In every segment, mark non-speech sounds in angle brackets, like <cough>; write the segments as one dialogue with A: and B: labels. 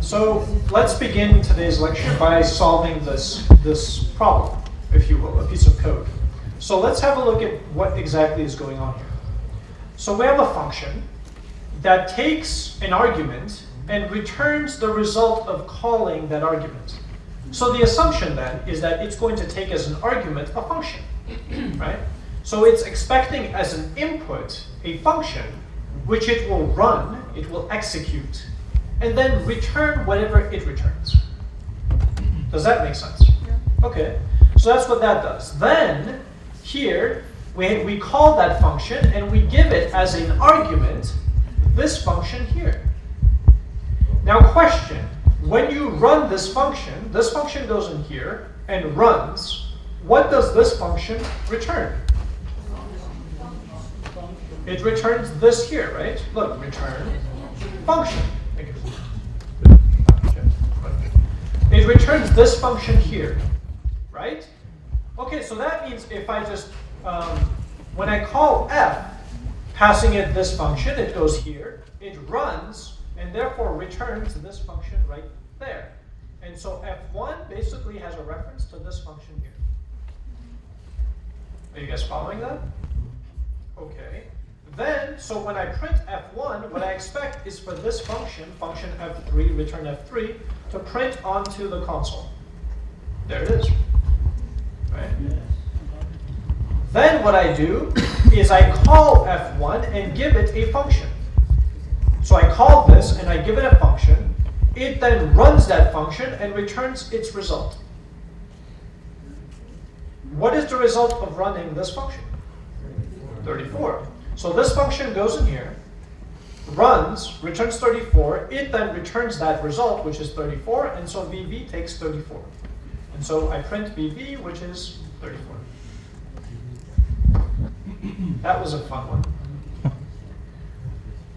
A: So let's begin today's lecture by solving this, this problem, if you will, a piece of code. So let's have a look at what exactly is going on here. So we have a function that takes an argument and returns the result of calling that argument. So the assumption then is that it's going to take as an argument a function, <clears throat> right? So it's expecting as an input a function which it will run, it will execute, and then return whatever it returns. Does that make sense? Yeah. Okay, so that's what that does. Then, here, we, we call that function and we give it as an argument this function here. Now question, when you run this function, this function goes in here and runs, what does this function return? It returns this here, right? Look, return function. It returns this function here, right? Okay, so that means if I just, um, when I call f, passing it this function, it goes here, it runs, and therefore returns this function right there. And so f1 basically has a reference to this function here. Are you guys following that? Okay. Then, so when I print f1, what I expect is for this function, function f3, return f3, to print onto the console. There it is. Right? Then what I do is I call f1 and give it a function. So I call this and I give it a function. It then runs that function and returns its result. What is the result of running this function? 34. So this function goes in here, runs, returns 34, it then returns that result, which is 34, and so VB takes 34. And so I print VB, which is 34. That was a fun one.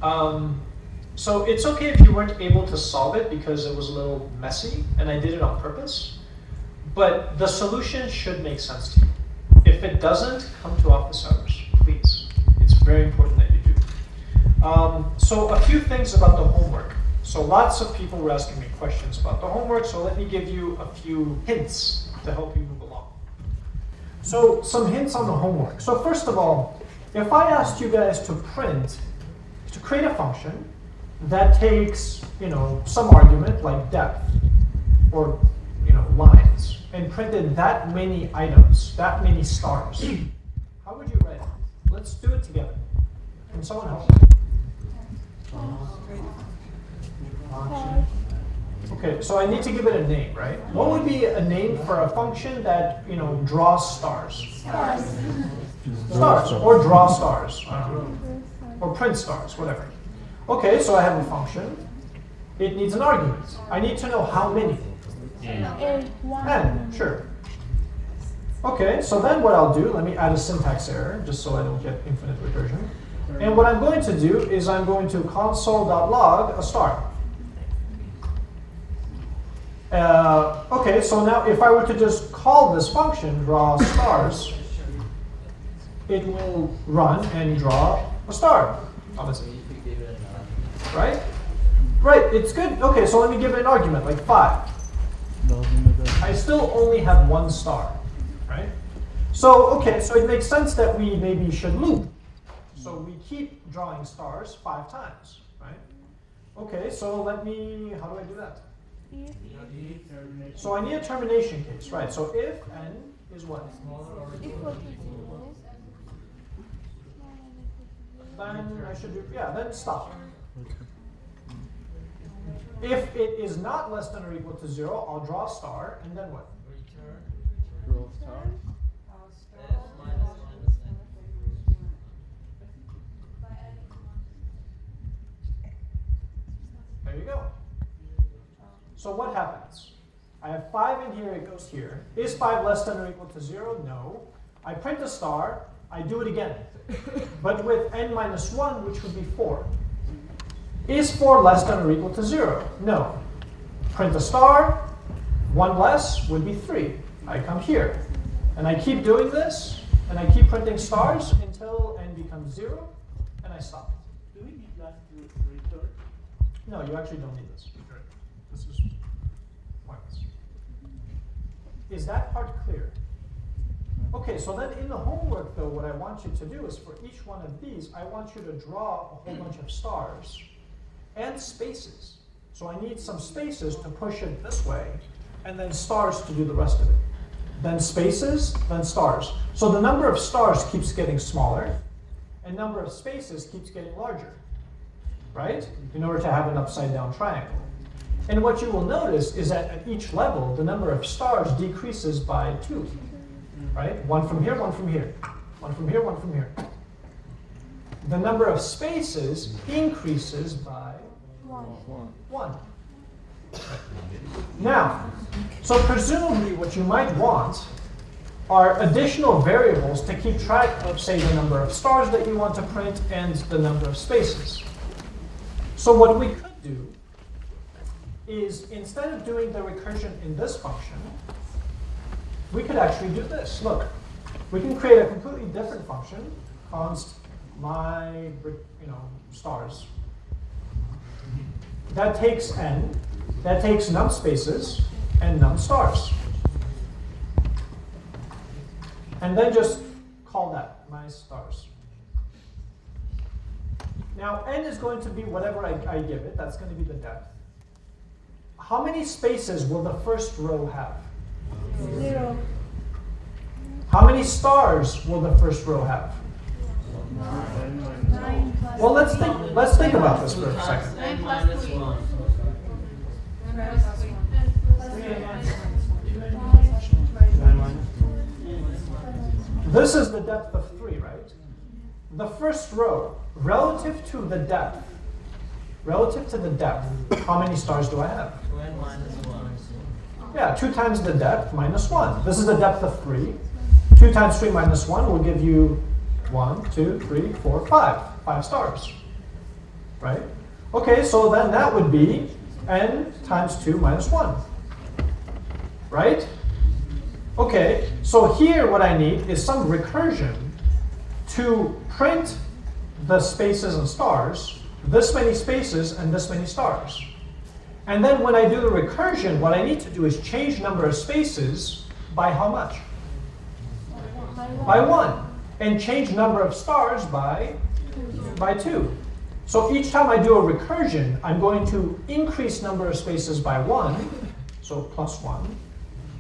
A: Um, so it's okay if you weren't able to solve it because it was a little messy, and I did it on purpose. But the solution should make sense to you. If it doesn't, come to office hours, please It's very important. Um, so a few things about the homework. So lots of people were asking me questions about the homework, so let me give you a few hints to help you move along. So some hints on the homework. So first of all, if I asked you guys to print, to create a function that takes, you know, some argument like depth or, you know, lines, and printed that many items, that many stars, <clears throat> how would you write it? Let's do it together. Can someone help? Okay, so I need to give it a name, right? What would be a name for a function that, you know, draws stars? Stars. Stars, or draw stars, or print stars, whatever. Okay, so I have a function. It needs an argument. I need to know how many. N, N, sure. Okay, so then what I'll do, let me add a syntax error, just so I don't get infinite recursion. And what I'm going to do is I'm going to console.log a star. Uh, okay, so now if I were to just call this function, draw stars, it will run and draw a star. Obviously. Right? Right, it's good. Okay, so let me give it an argument, like 5. I still only have one star right? So, okay, so it makes sense that we maybe should loop. So we keep drawing stars five times, right? Okay, so let me, how do I do that? So I need a termination case, right? So if n is what? Then I should do, yeah, then stop. If it is not less than or equal to zero, I'll draw a star, and then what? star. There you go. So what happens? I have 5 in here, it goes here. Is 5 less than or equal to 0? No. I print a star, I do it again. but with n minus 1, which would be 4. Is 4 less than or equal to 0? No. Print a star, 1 less would be 3. I come here. And I keep doing this, and I keep printing stars until n becomes 0, and I stop. No, you actually don't need this. Okay.
B: This
A: is pointless. Is that part clear? Okay, so then in the homework, though, what I want you to do is for each one of these, I want you to draw a whole bunch of stars and spaces. So I need some spaces to push it this way, and then stars to do the rest of it. Then spaces, then stars. So the number of stars keeps getting smaller, and number of spaces keeps getting larger right? In order to have an upside down triangle. And what you will notice is that at each level, the number of stars decreases by two, right? One from here, one from here. One from here, one from here. The number of spaces increases by one. Now, so presumably what you might want are additional variables to keep track of, say, the number of stars that you want to print and the number of spaces. So what we could do is instead of doing the recursion in this function, we could actually do this. Look, we can create a completely different function, const my you know stars. That takes n, that takes num spaces and num stars. And then just call that my stars. Now n is going to be whatever I, I give it, that's going to be the depth. How many spaces will the first row have?
B: Zero.
A: How many stars will the first row have?
B: Nine plus
A: Well, let's think, let's think about this for a second.
B: Nine plus
C: minus
B: three.
C: one.
B: Nine plus three.
A: This is the depth of 3, right? The first row, relative to the depth, relative to the depth, how many stars do I have? Yeah, 2 times the depth minus 1. This is the depth of 3. 2 times 3 minus 1 will give you 1, 2, 3, 4, 5. 5 stars. Right? Okay, so then that would be n times 2 minus 1. Right? Okay, so here what I need is some recursion to print the spaces and stars, this many spaces and this many stars. And then when I do the recursion, what I need to do is change number of spaces by how much? By one. And change number of stars by, by two. So each time I do a recursion, I'm going to increase number of spaces by one, so plus one,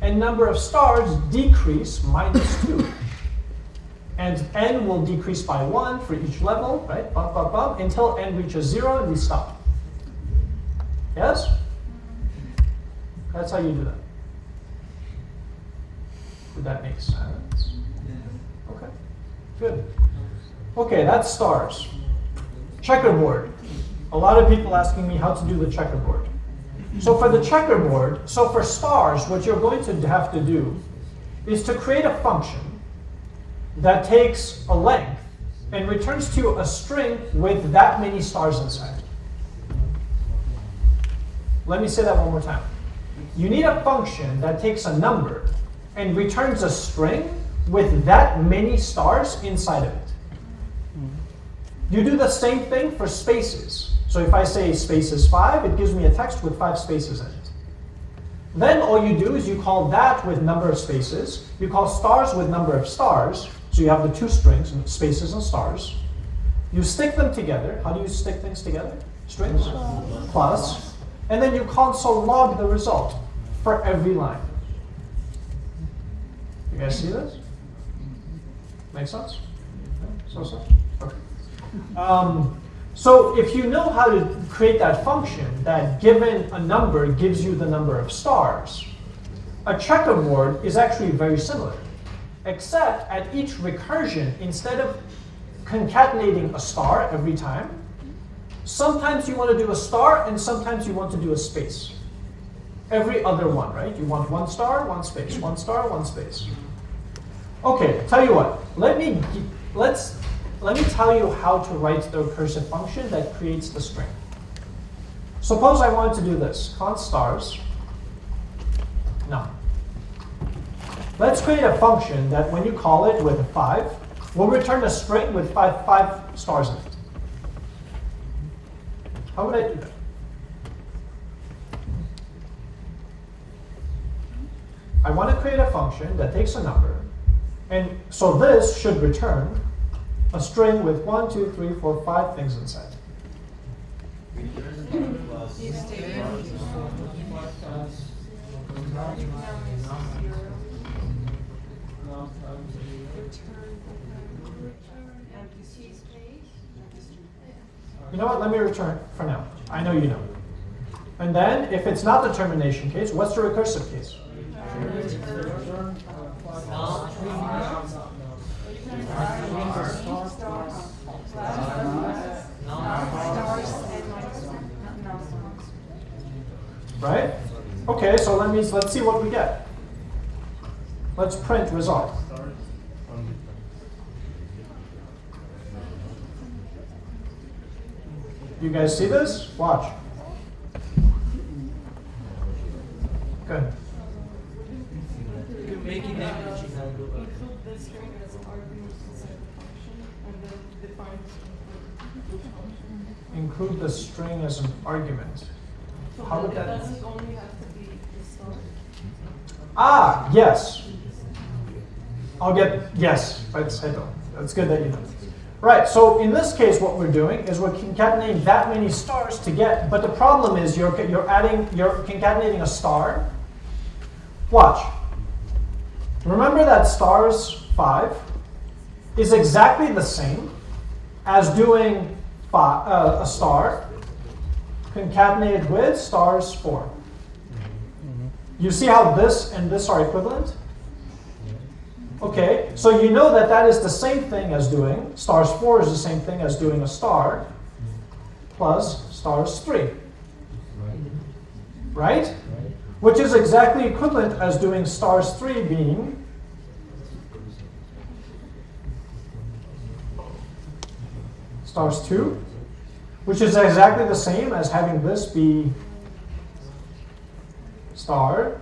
A: and number of stars decrease minus two. And n will decrease by one for each level, right? Bump, bump, bump, until n reaches zero and we stop. Yes? That's how you do that. Did that make sense? Okay, good. Okay, that's stars. Checkerboard. A lot of people asking me how to do the checkerboard. So for the checkerboard, so for stars, what you're going to have to do is to create a function that takes a length and returns to a string with that many stars inside. Let me say that one more time. You need a function that takes a number and returns a string with that many stars inside of it. You do the same thing for spaces. So if I say spaces 5, it gives me a text with 5 spaces in it. Then all you do is you call that with number of spaces. You call stars with number of stars. So you have the two strings, spaces and stars. You stick them together. How do you stick things together? Strings? Plus. And then you console log the result for every line. You guys see this? Make sense? So, so? Okay. Um, so if you know how to create that function that given a number gives you the number of stars, a checkerboard is actually very similar. Except at each recursion, instead of concatenating a star every time, sometimes you want to do a star and sometimes you want to do a space. Every other one, right? You want one star, one space, one star, one space. Okay, tell you what. Let me let's let me tell you how to write the recursive function that creates the string. Suppose I wanted to do this. const stars. No. Let's create a function that when you call it with a 5, will return a string with five, five stars in it. How would I do that? I want to create a function that takes a number. And so this should return a string with one, two, three, four, five things inside. You know what? Let me return for now. I know you know. And then, if it's not the termination case, what's the recursive case? Right? Okay, so let me let's see what we get. Let's print result. You guys see this? Watch. Good.
C: You make it damage in a global.
B: Include the string as an argument inside the function and then define the function.
A: Include the string as an argument.
B: So
A: How would that-
B: doesn't only have to be the start.
A: Ah, yes. I'll get, yes, I know. That's good that you know. Right, so in this case, what we're doing is we're concatenating that many stars to get, but the problem is you're, you're adding, you're concatenating a star. Watch. Remember that stars 5 is exactly the same as doing fi- uh, a star concatenated with stars 4. You see how this and this are equivalent? Okay, so you know that that is the same thing as doing, stars 4 is the same thing as doing a star plus stars 3. Right? Which is exactly equivalent as doing stars 3 being stars 2, which is exactly the same as having this be star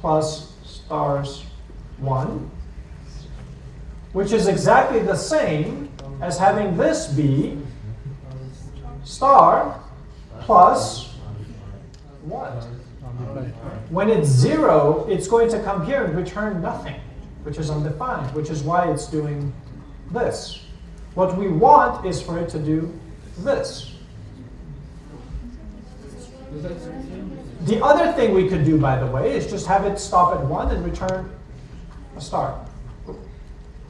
A: plus stars 1, which is exactly the same as having this be star plus 1. When it's 0, it's going to come here and return nothing, which is undefined, which is why it's doing this. What we want is for it to do this. The other thing we could do, by the way, is just have it stop at 1 and return a star.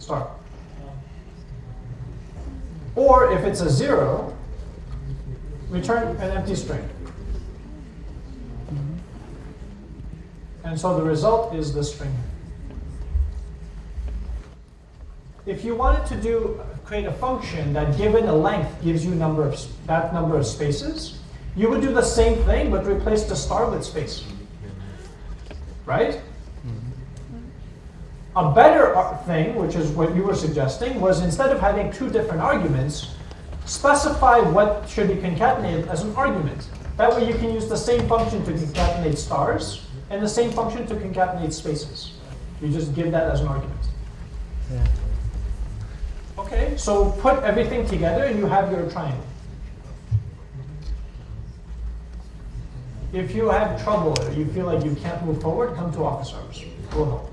A: Star. Or if it's a 0, return an empty string. And so the result is the string. If you wanted to do create a function that given a length gives you number of, that number of spaces, you would do the same thing but replace the star with space. Right? A better thing, which is what you were suggesting, was instead of having two different arguments, specify what should be concatenated as an argument. That way you can use the same function to concatenate stars and the same function to concatenate spaces. You just give that as an argument. Yeah. Okay, so put everything together and you have your triangle. If you have trouble or you feel like you can't move forward, come to office hours. We'll help.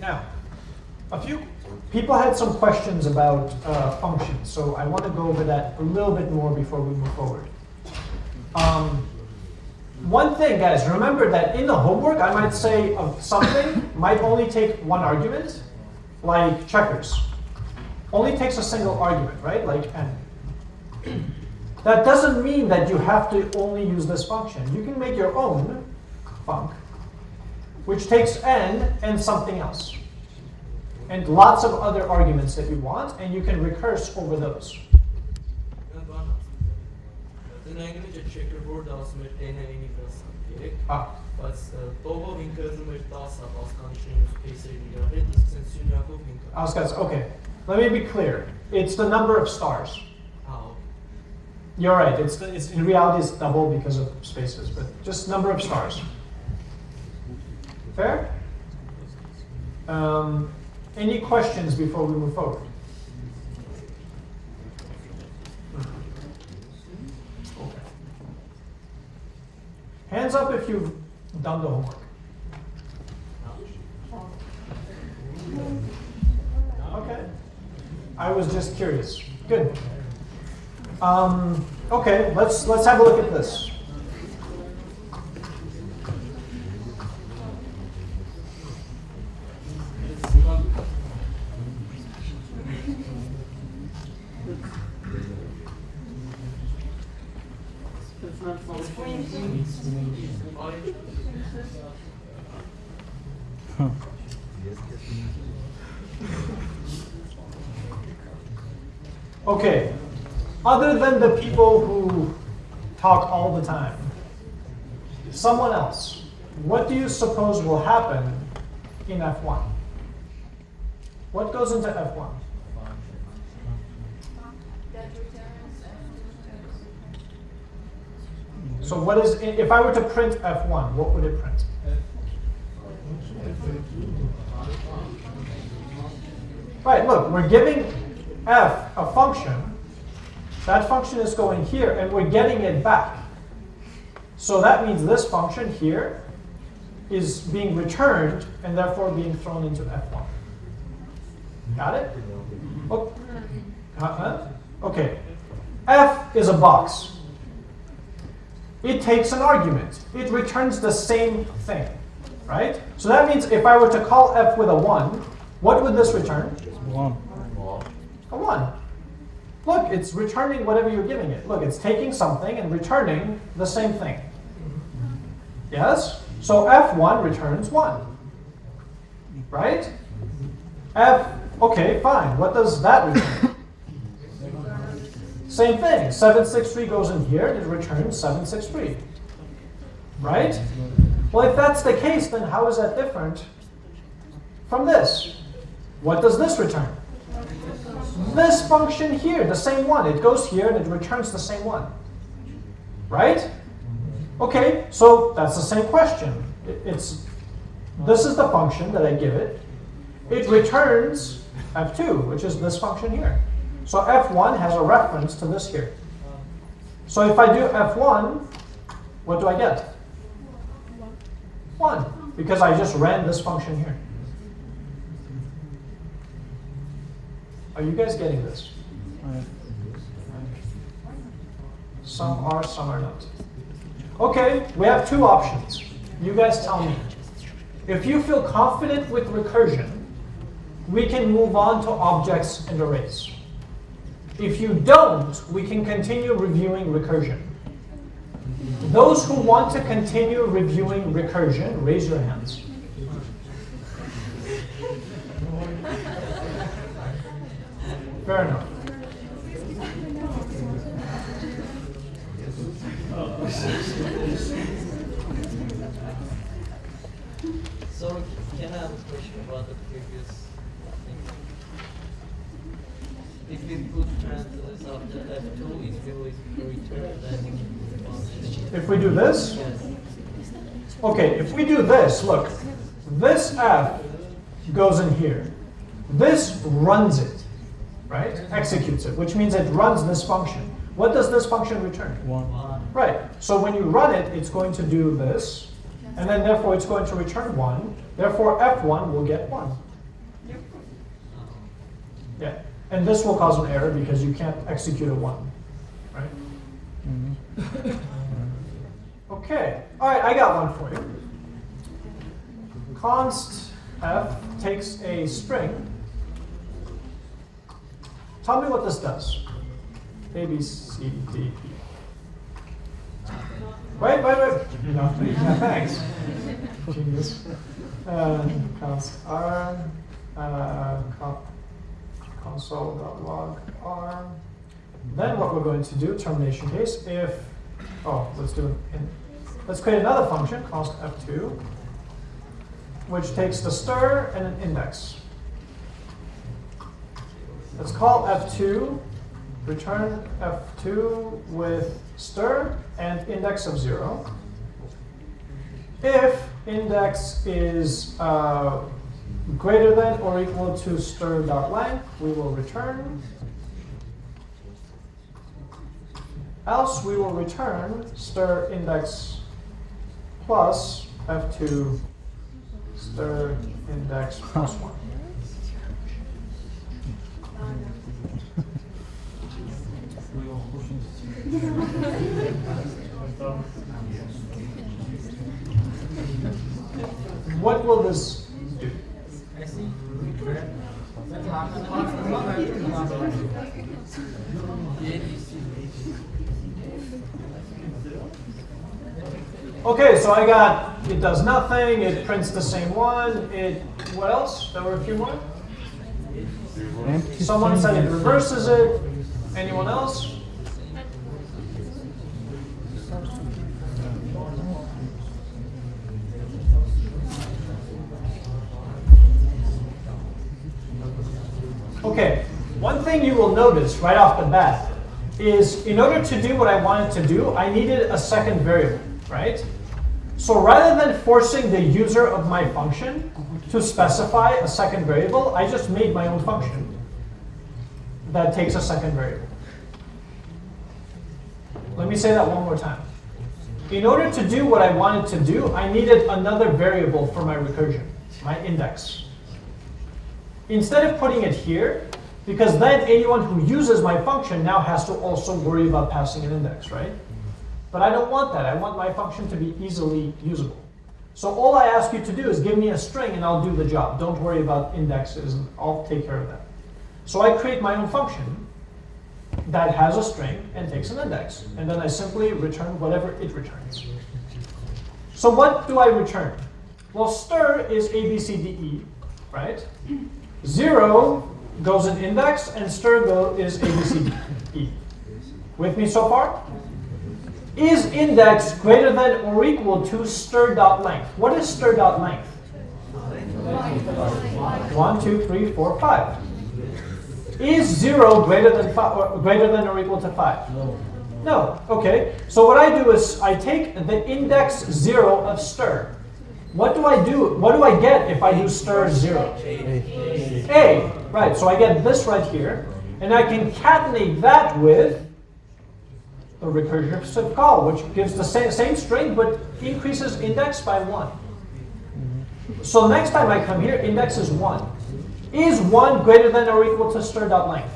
A: Now, a few people had some questions about uh, functions, so I want to go over that a little bit more before we move forward. Um, one thing, guys, remember that in the homework, I might say of something <coughs> might only take one argument, like checkers. Only takes a single argument, right? Like n. That doesn't mean that you have to only use this function. You can make your own func, which takes n and something else. And lots of other arguments that you want, and you can recurse over those. Ah, okay, let me be clear. It's the number of stars. You're right. It's, the, it's in reality it's double because of spaces, but just number of stars. Fair? Um, any questions before we move forward? Okay. Hands up if you've done the homework. Okay. I was just curious. Good. Um, okay, let's let's have a look at this.
B: It's not functioning.
C: Orange.
A: Okay. Other than the people who talk all the time, someone else, what do you suppose will happen in F1? What goes into F1? So what is, if I were to print F1, what would it print? Right, look, we're giving f a function. That function is going here, and we're getting it back. So that means this function here is being returned, and therefore being thrown into f1. Got it? Oh, uh-huh. Okay. f is a box. It takes an argument. It returns the same thing, right? So that means if I were to call f with a 1, what would this return?
D: One.
A: A 1. Look, it's returning whatever you're giving it. Look, it's taking something and returning the same thing. Yes? So f1 returns 1. Right? f, okay, fine. What does that return? <coughs> Same thing. 763 goes in here and it returns 763. Right? Well, if that's the case, then how is that different from this? What does this return? This function here, the same one. It goes here and it returns the same one. Right? Okay, so that's the same question. It's this is the function that I give it. It returns f2, which is this function here. So f1 has a reference to this here. So if I do f1, what do I get? 1, because I just ran this function here. Are you guys getting this? Some are, some are not. Okay, we have two options. You guys tell me. If you feel confident with recursion, we can move on to objects and arrays. If you don't, we can continue reviewing recursion. Those who want to continue reviewing recursion, raise your hands. Fair enough.
C: So can I have a question about the previous thing? If we put parentheses after F2, it will return that.
A: If we do this,
C: Yes.
A: okay, if we do this, look, this f goes in here. This runs it, right? Executes it, which means it runs this function. What does this function return?
D: One.
C: One.
A: Right, so when you run it, it's going to do this, and then therefore it's going to return 1. Therefore f1 will get 1.
C: Um,
A: Yeah, and this will cause an error because you can't execute a 1, right?
D: Mhm.
A: Okay, all right, I got one for you. Const f takes a string. Tell me what this does. A, B, C, D, E. Wait, wait, wait. No, thanks. Genius. Uh, r, uh, console.log r. Then what we're going to do, termination case, if, oh, let's do it let's create another function, const f2, which takes the stir and an index. Let's call f2, return f2 with stir and index of 0. If index is uh, greater than or equal to stir.length, we will return. Else we will return stir index plus f2 stir index plus 1. What will this do? Okay, so I got, it does nothing, it prints the same one, it, what else? There were a few more? Someone said it reverses it. Anyone else? Okay, one thing you will notice right off the bat is in order to do what I wanted to do, I needed a second variable, right? So rather than forcing the user of my function to specify a second variable, I just made my own function that takes a second variable. Let me say that one more time. In order to do what I wanted to do, I needed another variable for my recursion, my index. Instead of putting it here, because then anyone who uses my function now has to also worry about passing an index, right? But I don't want that. I want my function to be easily usable. So all I ask you to do is give me a string and I'll do the job. Don't worry about indexes. I'll take care of that. So I create my own function that has a string and takes an index. And then I simply return whatever it returns. So what do I return? Well, stir is A, B, C, D, E, right? Zero goes in index, and stir go is A, B, C, D, E. With me so far? Is index greater than or equal to stir dot length? What is stir dot length? One, two, three, four, five. Is zero greater than five, or greater than or equal to five?
C: No.
A: No. Okay. So what I do is I take the index zero of stir. What do I do? What do I get if I do stir zero?
D: A.
A: A. Right. So I get this right here, and I concatenate that with a recursive call, which gives the same, same string but increases index by one. So next time I come here, index is one. Is one greater than or equal to stir dot length?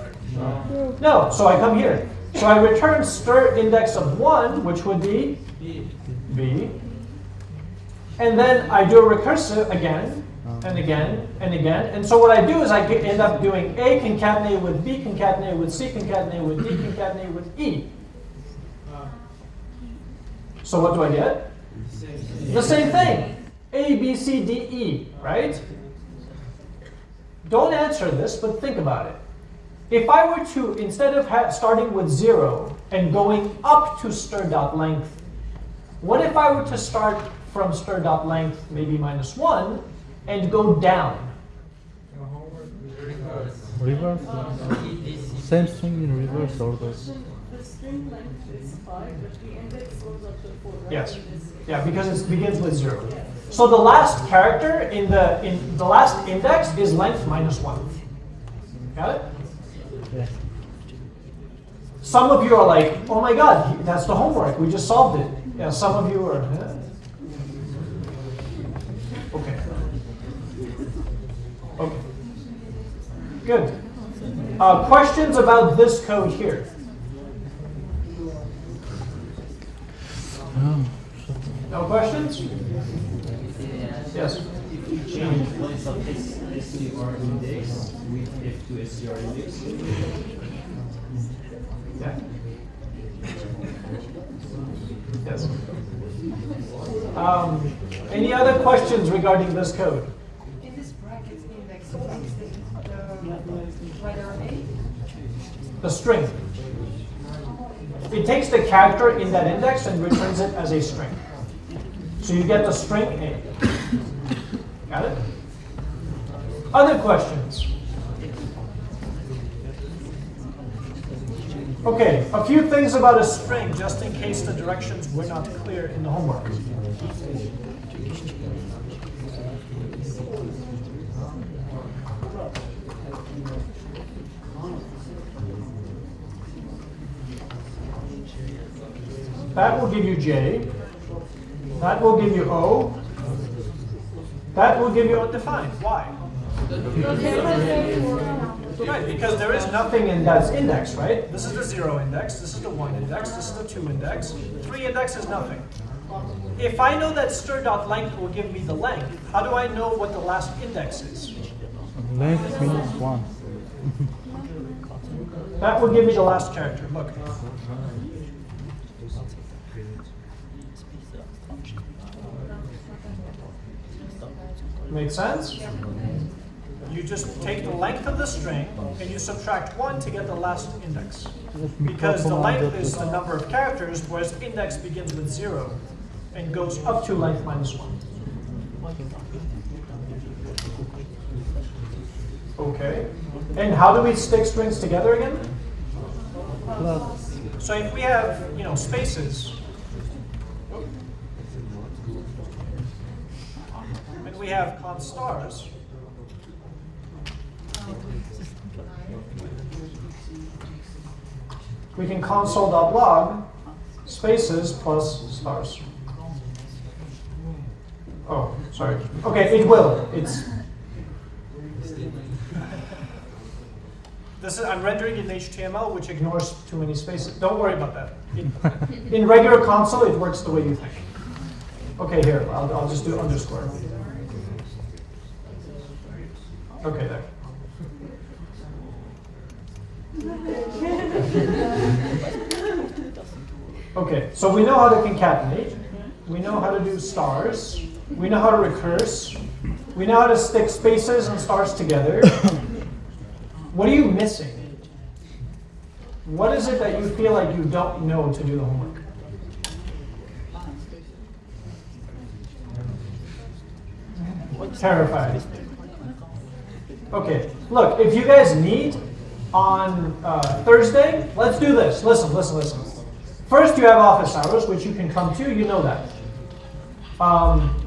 A: No. So I come here. So I return stir index of one, which would be
C: B.
A: b. And then I do a recursive again, and again, and again. And so what I do is I end up doing A concatenated with B concatenated with C concatenated with D concatenated with E. So what do I get? The same thing. A, B, C, D, E, right? Don't answer this, but think about it. If I were to, instead of starting with zero and going up to stir dot length, what if I were to start from stir dot length, maybe minus one, and go down?
D: Reverse. Same string in reverse order.
B: The the string length is five, but the index goes up to four, right?
A: Yes. Yeah, because it begins with zero. So the last character in the in the last index is length minus one. Got it?
D: Yeah.
A: Some of you are like, oh my god, that's the homework. We just solved it. Yeah, some of you are. "Huh?" Okay. Okay. Good. Uh, questions about this code here? No questions? Yes.
E: If you change place of S- STR index with F2 STR index,
A: Yeah. Yes. Um, any other questions regarding this code?
F: In this bracket index, what is the, the letter A?
A: The string. It takes the character in that index and returns it as a string. So you get the string A. Got it? Other questions? Okay, a few things about a string, just in case the directions were not clear in the homework. That will give you J. That will give you O. That will give you undefined. Why? Right, because there is nothing in that index, right? This is the zero index, this is the one index, this is the two index. Three index is nothing. If I know that stir.length will give me the length, how do I know what the last index is?
D: Length means one.
A: That will give me the last character, look. Make sense? You just take the length of the string and you subtract one to get the last index. Because the length is the number of characters, whereas index begins with zero and goes up to length minus one. Okay. And how do we stick strings together again? So if we have, you know, spaces, we have const stars, we can console.log spaces plus stars. Oh, sorry. Okay, it will. It's This is, I'm rendering in HTML, which ignores too many spaces. Don't worry about that. In, <laughs> in regular console, it works the way you think. Okay, here, I'll, I'll just do underscore. Okay, there. Okay, so we know how to concatenate. We know how to do stars. We know how to recurse. We know how to stick spaces and stars together. What are you missing? What is it that you feel like you don't know to do the homework? Terrified. Okay, look, if you guys need on uh, Thursday, let's do this. Listen, listen, listen. First, you have office hours, which you can come to. You know that. Um,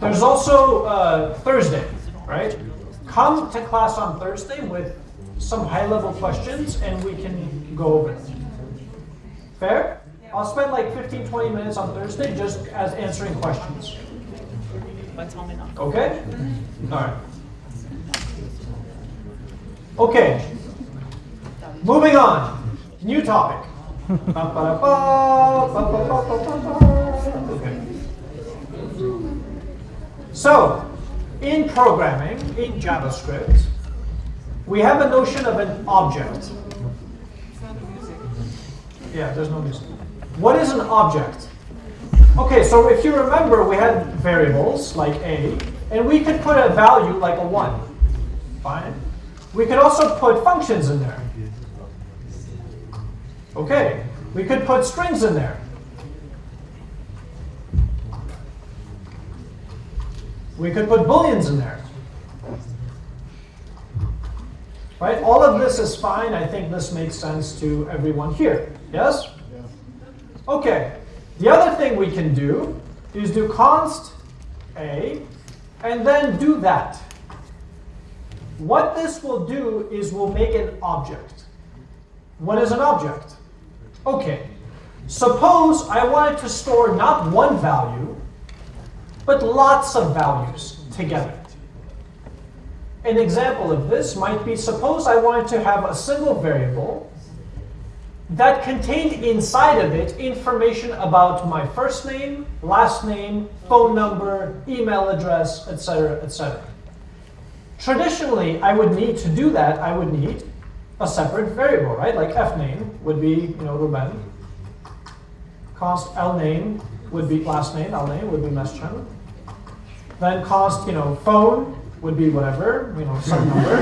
A: there's also uh, Thursday, right? Come to class on Thursday with some high-level questions, and we can go over it. Fair? I'll spend like 15, 20 minutes on Thursday just as answering questions. Okay? All right. Okay. Moving on. New topic. So, in programming, in JavaScript, we have a notion of an object. Yeah, there's no music. What is an object? Okay, so if you remember, we had variables like a, and we could put a value like a 1. Fine. We could also put functions in there. Okay, we could put strings in there. We could put booleans in there. Right? All of this is fine. I think this makes sense to everyone here. Yes? Okay. The other thing we can do is do const a and then do that. What this will do is we'll make an object. What is an object? Okay. Suppose I wanted to store not one value, but lots of values together. An example of this might be, suppose I wanted to have a single variable that contained inside of it information about my first name, last name, phone number, email address, etc., etc. Traditionally, I would need to do that, I would need a separate variable, right? Like fname would be, you know, Ruben. Const lname would be last name, lname would be Meschan. Then cost, you know, phone would be whatever, you know, some <laughs> number.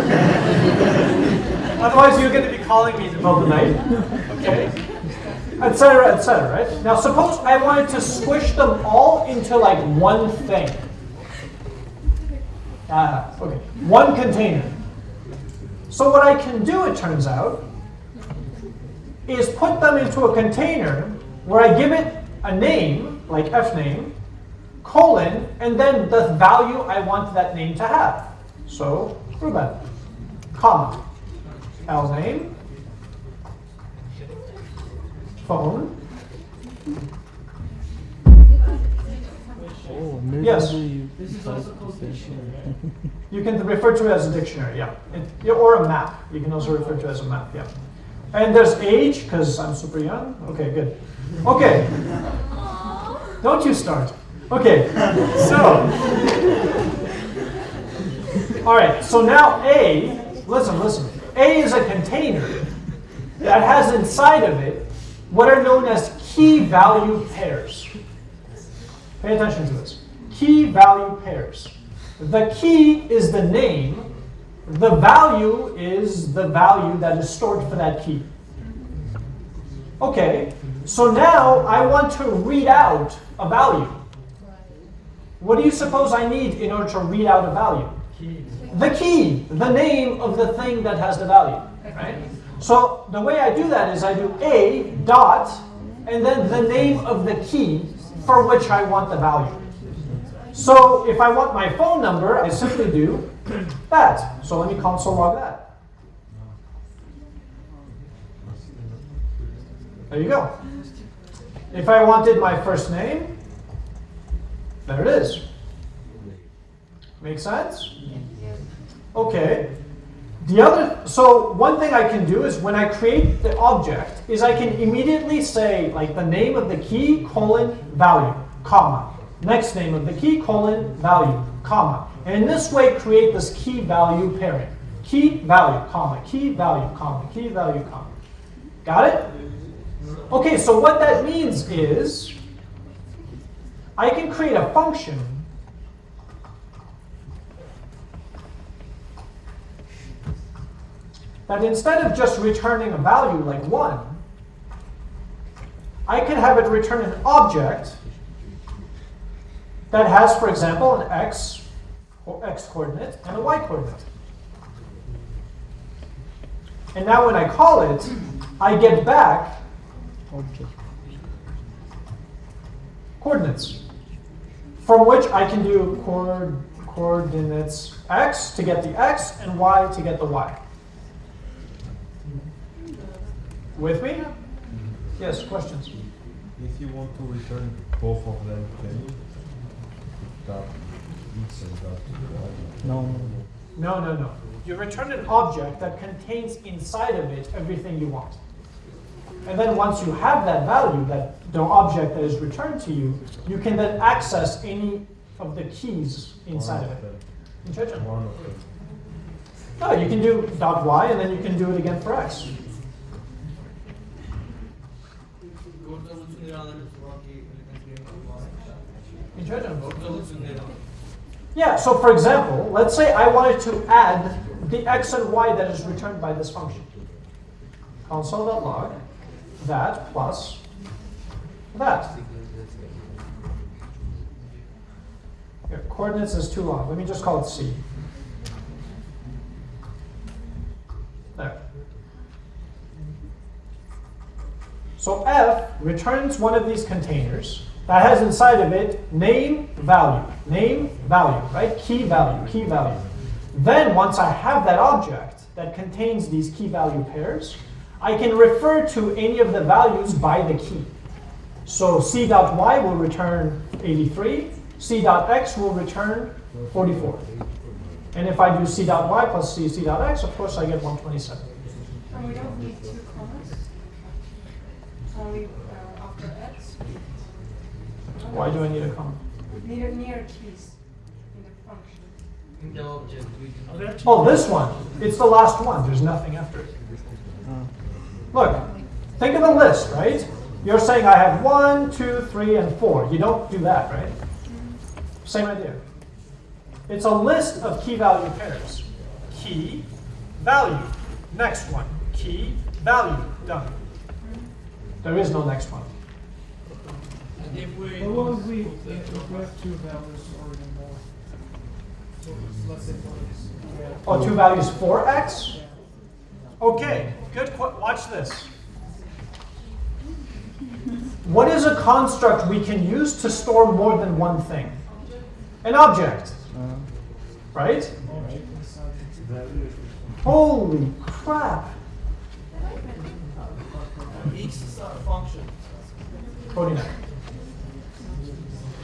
A: Otherwise, you're going to be calling me in the middle of the night, okay? Etc. Etc. Right? Now, suppose I wanted to squish them all into like one thing. Ah, okay, one container. So what I can do, it turns out, is put them into a container where I give it a name, like fname, colon, and then the value I want that name to have. So, Ruben, comma, L name, phone,
D: Oh, maybe
A: Yes.
D: you
E: This is also
D: the
E: called dictionary.
D: thing.
A: You can refer to it as a dictionary, yeah. It- or a map. You can also refer to it as a map, yeah. And there's age, because I'm super young. Okay, good. Okay. Don't you start. Okay, so. All right, so now A, listen, listen. A is a container that has inside of it what are known as key value pairs. Pay attention to this. Key value pairs. The key is the name. The value is the value that is stored for that key. Okay, so now I want to read out a value. What do you suppose I need in order to read out a value?
E: Key.
A: The key, the name of the thing that has the value, right? So the way I do that is I do a dot and then the name of the key for which I want the value. So if I want my phone number, I simply do that. So let me console log that. There you go. If I wanted my first name, there it is. Make sense? Okay. The other, so one thing I can do is when I create the object, is I can immediately say like the name of the key colon value, comma. Next name of the key colon value, comma. And in this way create this key value pairing. Key value, comma, key value, comma, key value, comma. Got it? Okay, so what that means is I can create a function that instead of just returning a value like 1, I can have it return an object that has, for example, an x, x coordinate and a y coordinate. And now when I call it, I get back coordinates, from which I can do coord coordinates x to get the x and y to get the y. With me? Yes, questions?
G: If you want to return both of them, can you put that x and that y?
D: No, no,
A: No, no, no. You return an object that contains inside of it everything you want. And then once you have that value, that the object that is returned to you, you can then access any of the keys inside of
G: One
A: it. In Chechen.
G: One of them.
A: No, you can do dot y and then you can do it again for x. Yeah, so for example, let's say I wanted to add the x and y that is returned by this function. Console.log that plus that. Here, coordinates is too long. Let me just call it C. There. So F returns one of these containers that has inside of it name, value, name, value, right? Key value, key value. Then once I have that object that contains these key value pairs, I can refer to any of the values by the key. So c.y will return 83, c.x will return 44. And if I do c.y plus c, c.x, of course I get 127.
F: And we don't need two commas, only uh, after x.
A: Why do I need a comma?
F: Near, near keys in the function.
C: In the object.
A: Oh, this one. It's the last one. There's nothing after it. Look, think of a list, right? You're saying I have one, two, three, and four. You don't do that, right? Same idea. It's a list of key value pairs. Key, value. Next one. Key, value. Done. There is no next one.
C: And if we.
B: But what if we, if we have two values or even more? So let's say for this.
A: Oh, two values for x? Okay, good. Watch this. What is a construct we can use to store more than one thing? An object,
D: Uh,
A: right? Holy crap.
C: X is a function.
A: 49.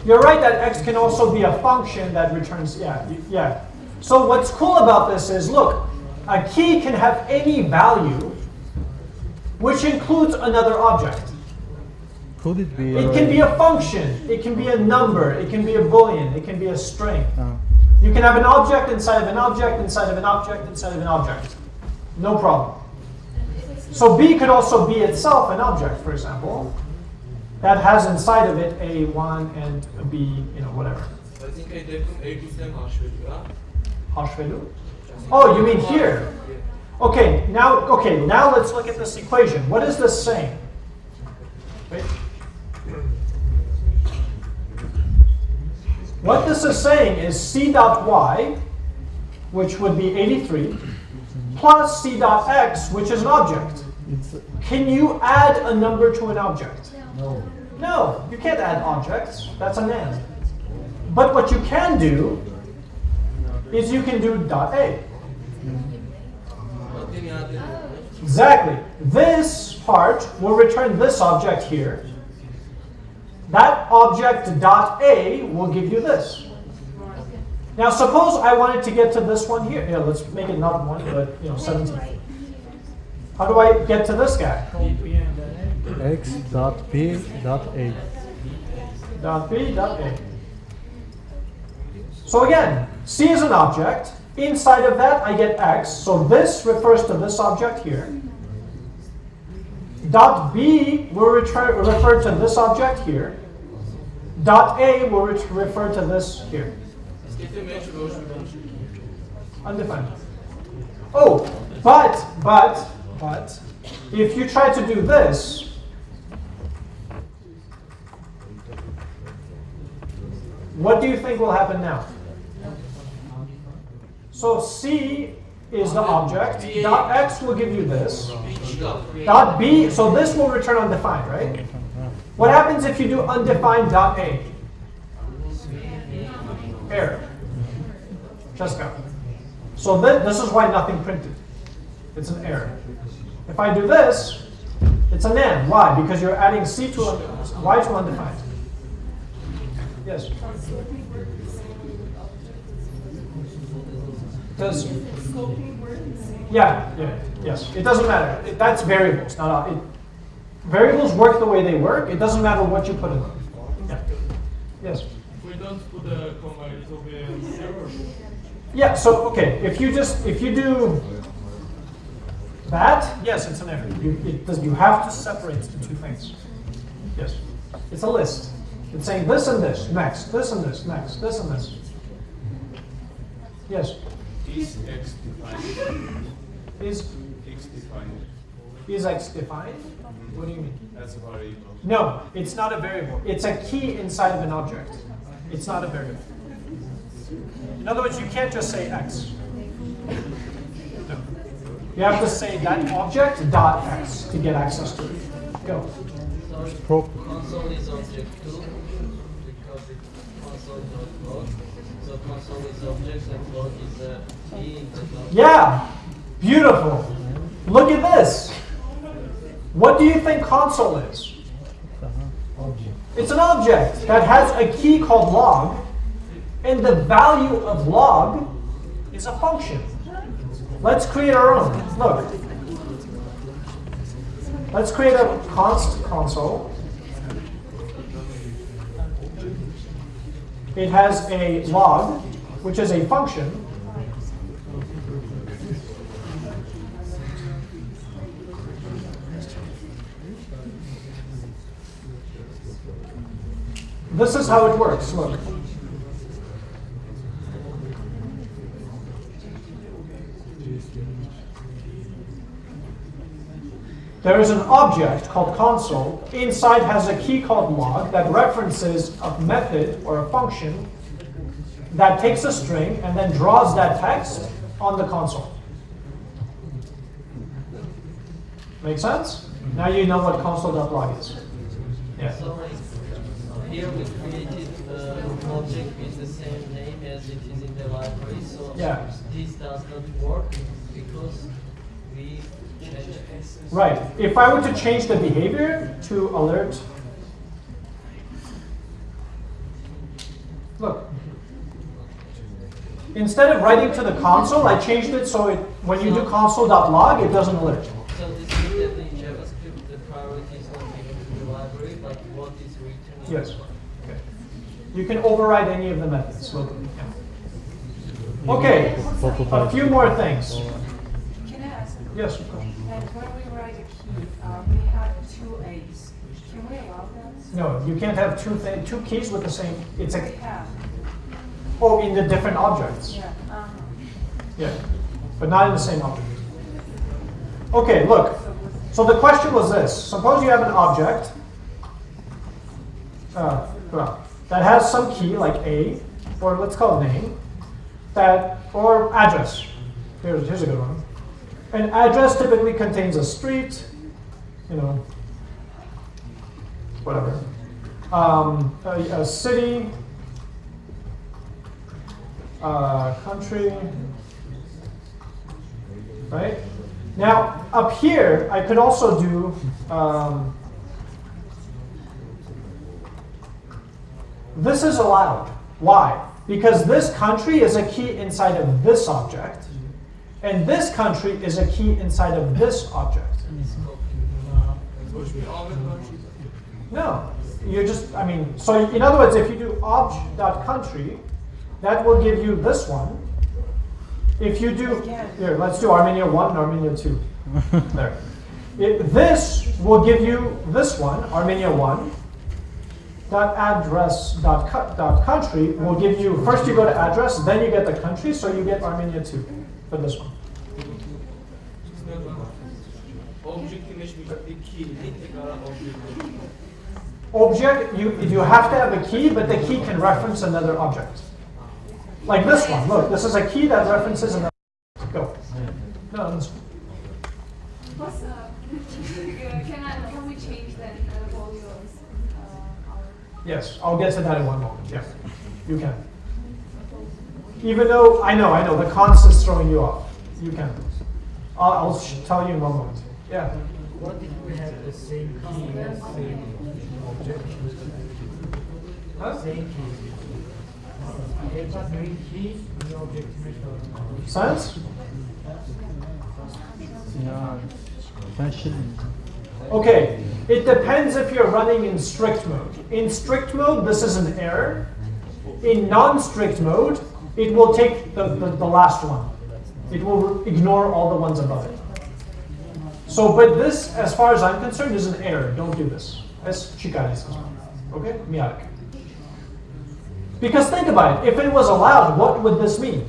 A: You're right that x can also be a function that returns, yeah, y- yeah. So what's cool about this is, look, a key can have any value, which includes another object.
D: Could it be?
A: It can be a function, it can be a number, it can be a boolean, it can be a string.
D: Uh,
A: You can have an object inside of an object, inside of an object, inside of an object. No problem. So B could also be itself an object, for example, that has inside of it a 1 and a B, you know, whatever.
C: I think I did A bizden haşveriyor ha.
A: Hash value. Oh, you mean here? Okay, now okay, now let's look at this equation. What is this saying? Wait. What this is saying is c dot y, which would be 83, plus c dot x, which is an object. Can you add a number to an object?
E: No.
A: No, you can't add objects. That's NaN. But what you can do is you can do dot A. Exactly. This part will return this object here. That object dot A will give you this. Now suppose I wanted to get to this one here. Yeah, let's make it not one, but you know, 17. How do I get to this guy?
D: X dot p dot a.
A: dot B dot A. So again, C is an object. Inside of that, I get X. So this refers to this object here. Dot B will refer, to this object here. Dot A will refer to this here. Undefined. Oh, but, but, but, if you try to do this, what do you think will happen now? So C is the object, dot X will give you this, dot B, so this will return undefined, right? What happens if you do undefined dot A? Error. Just go. So th this is why nothing printed. It's an error. If I do this, it's NaN. Why? Because you're adding C to Y to undefined. Yes. Does yeah, yeah, yes. It doesn't matter. It, that's variables, not. It, variables work the way they work. It doesn't matter what you put in them. Yeah. Yes.
B: If we don't put a comma, it will be error.
A: Yeah, so okay, if you just if you do that, yes, it's an error. You, it does, you have to separate the two things. Yes, it's a list. It's saying this and this next, this and this next, this and this. Yes,
H: Is X defined?
A: is
H: X defined,
A: is x defined? What do you mean?
H: that's a variable.
A: No, it's not a variable. It's a key inside of an object. It's not a variable. In other words, you can't just say x. No. You have to say that object dot x to get access to it. Go.
I: Console is object 2 because it console dot log. So console is object and log is a key in the log.
A: Yeah, beautiful. Look at this. What do you think console is? It's an object that has a key called log, and the value of log is a function. Let's create our own. Look. Let's create a const console. It has a log, which is a function. This is how it works. Look. There is an object called console. Inside has a key called log that references a method or a function that takes a string and then draws that text on the console. Make sense? Now you know what console.log is. Yeah.
I: Sorry, here we created uh, an object with the same name as it is in the library. So
A: Yeah.
I: this does not work because we changed it.
A: Right. If I were to change the behavior to alert, Look. Instead of writing to the console, I changed it so it, when you do console.log, it doesn't alert.
I: So this means that in JavaScript the priority is not given to the library, but what is written in
A: Yes.
I: the
A: Okay. You can override any of the methods locally. Okay, a few more things.
F: Can I ask?
A: Yes, of course. No, you can't have two two keys with the same. It's a
F: have,
A: oh in the different objects.
F: yeah. Uh-huh.
A: Yeah, but not in the same object. Okay, look. So the question was this: Suppose you have an object uh, well, that has some key like a, or let's call it name, that or address. Here's here's a good one. An address typically contains a street, you know, whatever, um, a, a city, a country, right? Now, up here, I could also do um, this is allowed. Why? Because this country is a key inside of this object, and this country is a key inside of this object. No, you just, I mean, so in other words, if you do obj.country, that will give you this one. If you do, here, let's do Armenia 1 and Armenia 2. <laughs> There. It, this will give you this one, Armenia 1. Dot address dot, co- dot country will give you, first you go to address, then you get the country, so you get Armenia 2 for this one. Object, you, you have to have a key, but the key can reference another object. Like this one, look, this is a key that references another. Go. No, this one.
J: Plus, uh, <laughs> can I, can we change then the volumes, uh,
A: Yes, I'll get to that in one moment. Yeah, you can. Even though, I know, I know, the const is throwing you off. You can. I'll, I'll tell you in one moment. Yeah.
E: What if we have the same key
A: Science? Okay, it depends if you're running in strict mode. In strict mode, this is an error. In non-strict mode, it will take the, the, the last one. It will ignore all the ones above it. So, but this, as far as I'm concerned, is an error. Don't do this. Es chicanes. Okay? Miarek. Because think about it. If it was allowed, what would this mean?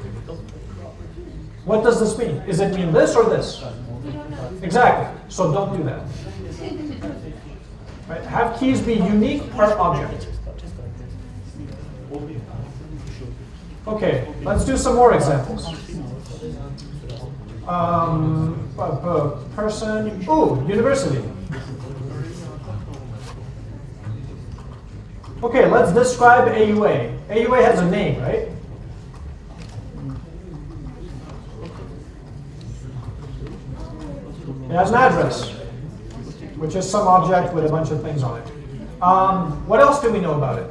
A: What does this mean? Is it mean this or this? Exactly. So don't do that. Right? Have keys be unique per object. Okay, let's do some more examples. Um, person, ooh, university. Okay, let's describe AUA. AUA has a name, right? It has an address, which is some object with a bunch of things on it. Um, what else do we know about it?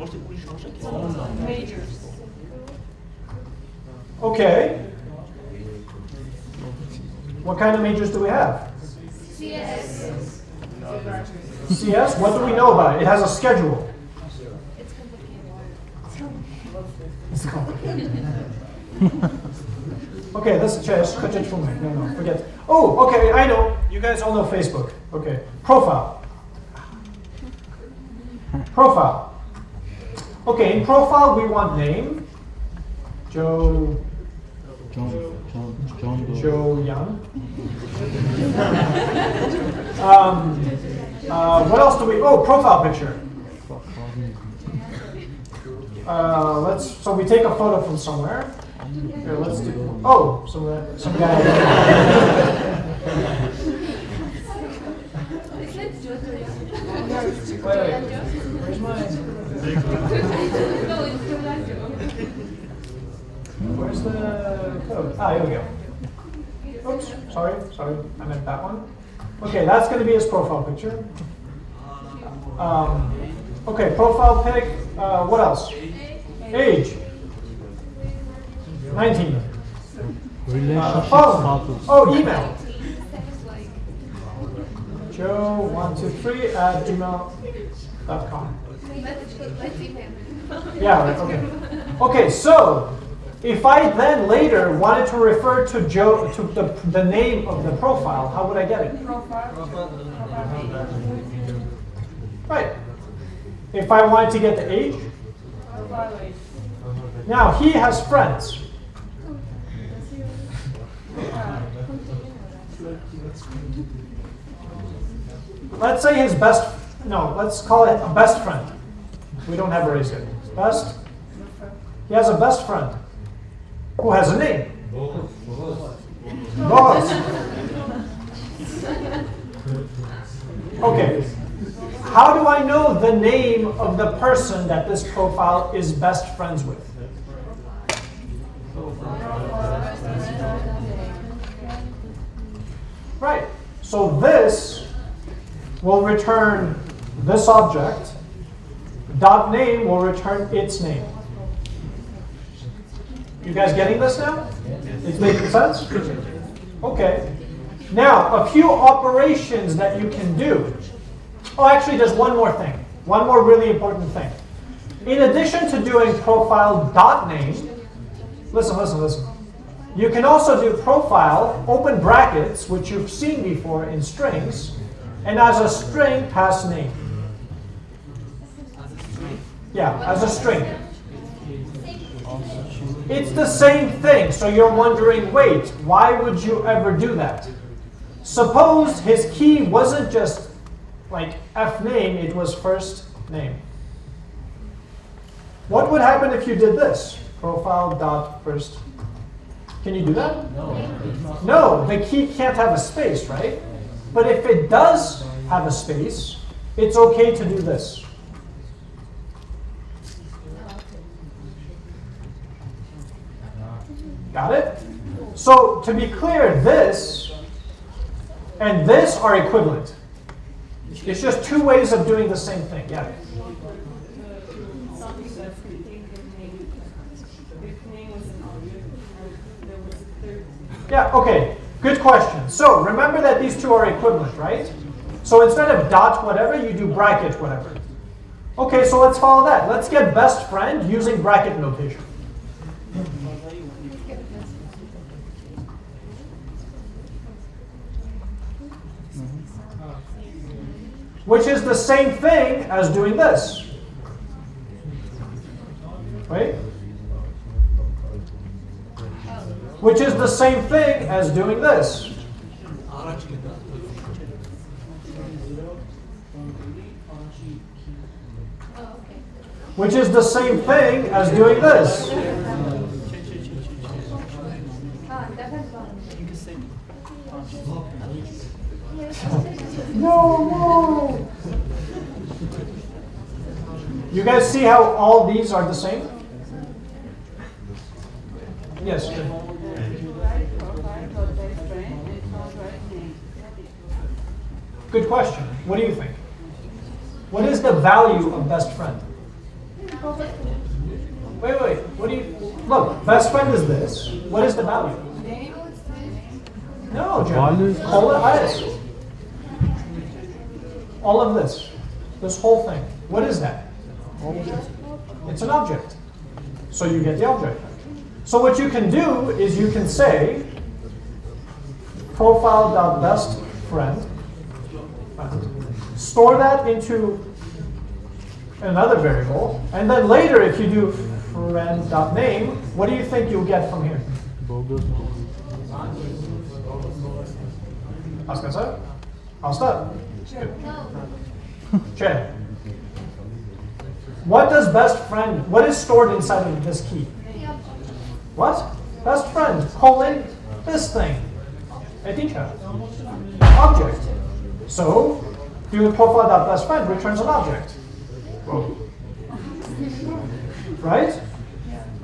F: Majors.
A: Okay. What kind of majors do we have?
J: CS.
A: CS, what do we know about it? It has a schedule.
J: It's complicated.
A: It's <laughs> complicated. okay, this is just No, no, forget. Oh, okay, I know. You guys all know Facebook. Okay, profile. Profile. Okay, in profile we want name. Joe.
D: John, John, John Doe.
A: Joe Young. <laughs> um, uh, what else do we? Oh, profile picture. Uh, let's. So we take a photo from somewhere. Here, let's do. Oh, some uh, some guy. Wait, wait. Where's
J: Jojo.
A: Where's the code? Ah, here we go. Oops, sorry, sorry, I meant that one. Okay, that's going to be his profile picture. Um, okay, profile pic. Uh, what else? Age. 19. Uh, phone. Oh, email.
J: Instead of like,
A: Joe123 at gmail.com. Yeah, okay. Okay, so if I then later wanted to refer to Joe to the, the name of the profile, how would I get it?
F: Profile. Profile.
A: Right. If I wanted to get the age,
F: Profile age.
A: now he has friends. Let's say his best, no, let's call it a best friend. We don't have a race yet. Best, he has a best friend who has a name. Boss. Okay. How do I know the name of the person that this profile is best friends with? So this will return this object. Dot name will return its name. You guys getting this now? It's making sense? Okay. Now, a few operations that you can do. Oh, actually, there's one more thing. One more really important thing. In addition to doing profile dot name, listen, listen, listen. You can also do profile, open brackets, which you've seen before in strings, and as a string, pass name. Yeah, as a string. It's the same thing, so you're wondering, wait, why would you ever do that? Suppose his key wasn't just like F name, it was first name. What would happen if you did this? Profile dot first. Can you do that?
E: No.
A: No, the key can't have a space, right? But if it does have a space, it's okay to do this. Got it? So to be clear, this and this are equivalent. It's just two ways of doing the same thing. Yeah.
F: Something that's contained in name. If name was an object, and there was a third.
A: Yeah, okay. Good question. So remember that these two are equivalent, right? So instead of dot whatever, you do bracket whatever. Okay, so let's follow that. Let's get best friend using bracket notation. Which is the same thing as doing this. Right? Which is the same thing as doing this. Which is the same thing as doing this. No, no. You guys see how all these are the same? Yes. good.
F: Right, profile, dot best friend, and dot right name.
A: Good question. What do you think? What is the value of best friend? Wait, wait. What do you look? Best friend is this. What is the value? No,
D: Value
A: Jim.
D: is-
A: Call it IS. All of this. This whole thing. What is that? It's an object. So you get the object. So what you can do is you can say profile.best friend. Store that into another variable. And then later if you do friend.name, what do you think you'll get from here?
D: Bogus.
A: Hva skal jeg si? Asta?
J: No.
A: Chen. What does best friend, what is stored inside of this key? What? Best friend, colon, this thing. A teacher. Object. So, doing profile.best friend returns an object. Right?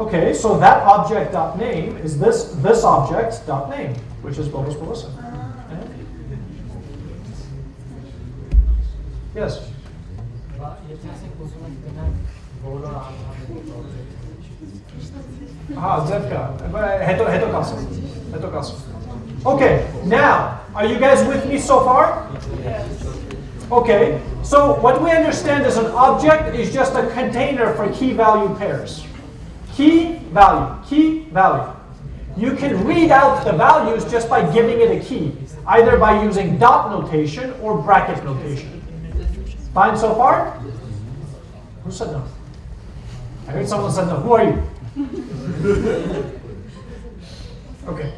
A: Okay, so that object dot name is this this object dot name, which is Bobos Melissa. Yes. Aha, Zevka. Heto, heto kasu. Heto kasu. Okay, now, are you guys with me so far? Okay, so what we understand is an object is just a container for key value pairs. Key, value, key, value. You can read out the values just by giving it a key, either by using dot notation or bracket notation. Fine so far? Who said no? I heard someone said no. Who are you? <laughs> okay.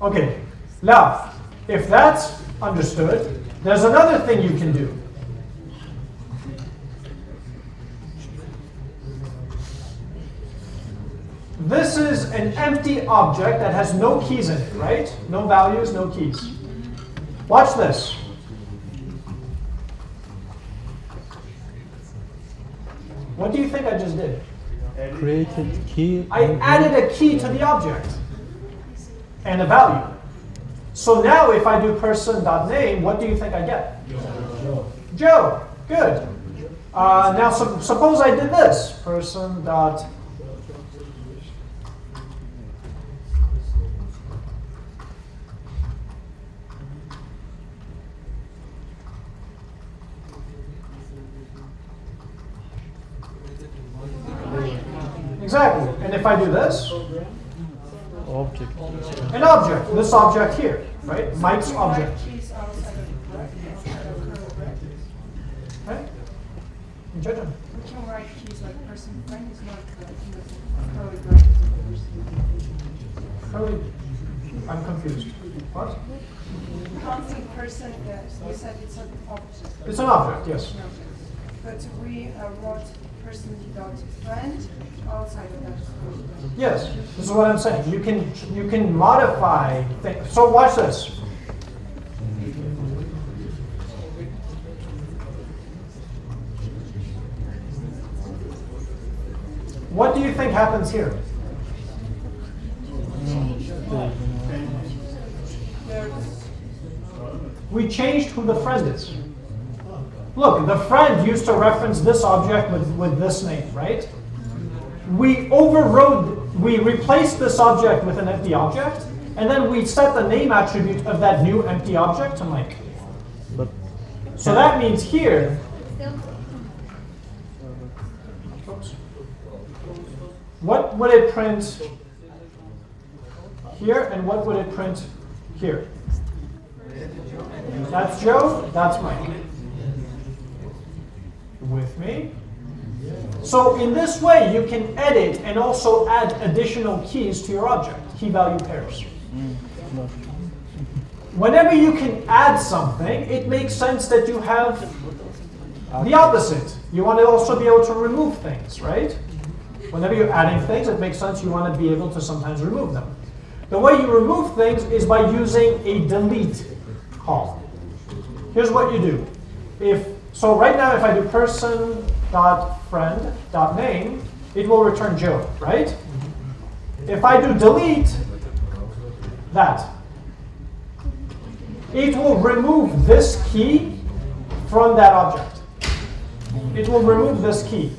A: Okay. Now, if that's understood, there's another thing you can do. This is an empty object that has no keys in it, right? No values, no keys. Watch this. What do you think I just did?
D: Created key.
A: I added a key to the object and a value. So now if I do person.name, what do you think I get? Joe. Joe. Good. Uh, now sup- suppose I did this. Person dot Exactly. And if I do this,
D: Object.
A: an object, this object here, right? Mike's object.
F: Keys outside of the bracket, outside of curly brackets.
A: Right? Judge him.
F: We can write keys like person friend is not uh, in the curly brackets.
A: Curly- I'm confused. What?
F: Counting person, that you said it's an object.
A: It's an object, yes.
F: But we uh, wrote person dot friend outside of that bracket.
A: Yes, this is what I'm saying. You can you can modify things. So watch this. What do you think happens here? We changed who the friend is. Look, the friend used to reference this object with, with this name, right? we overrode, we replaced this object with an empty object, and then we set the name attribute of that new empty object to Mike.
D: But
A: So that means here, what would it print here, and what would it print here? That's Joe, that's Mike. With me? So in this way, you can edit and also add additional keys to your object, key value pairs. Whenever you can add something, it makes sense that you have the opposite. You want to also be able to remove things, right? Whenever you're adding things, it makes sense you want to be able to sometimes remove them. The way you remove things is by using a delete call. Here's what you do. If so right now if I do person dot friend dot name, it will return Joe, right? If I do delete that, it will remove this key from that object. It will remove this key.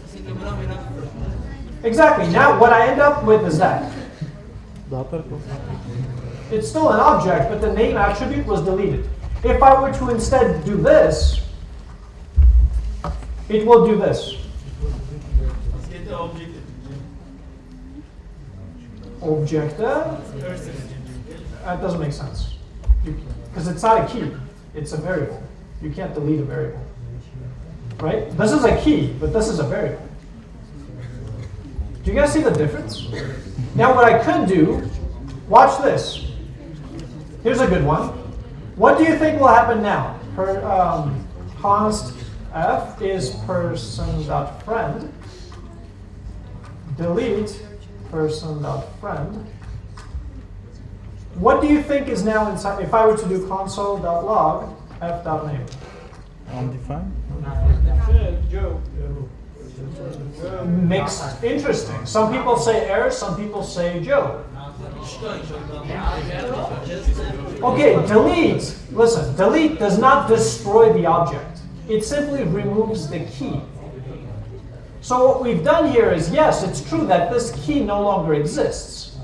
A: Exactly. Now what I end up with is that. It's still an object, but the name attribute was deleted. If I were to instead do this, it will do this.
C: Object.
A: That doesn't make sense. Because it's not a key, it's a variable. You can't delete a variable. Right? This is a key, but this is a variable. Do you guys see the difference? Now what I could do, watch this. Here's a good one. What do you think will happen now? Per, um, const f is person dot friend. Delete person dot friend. What do you think is now inside? If I were to do console dot log f dot name.
D: Um, undefined.
A: Mixed, interesting. Some people say error, some people say Joe. Okay, delete. Listen, delete does not destroy the object. It simply removes the key. So what we've done here is, yes, it's true that this key no longer exists.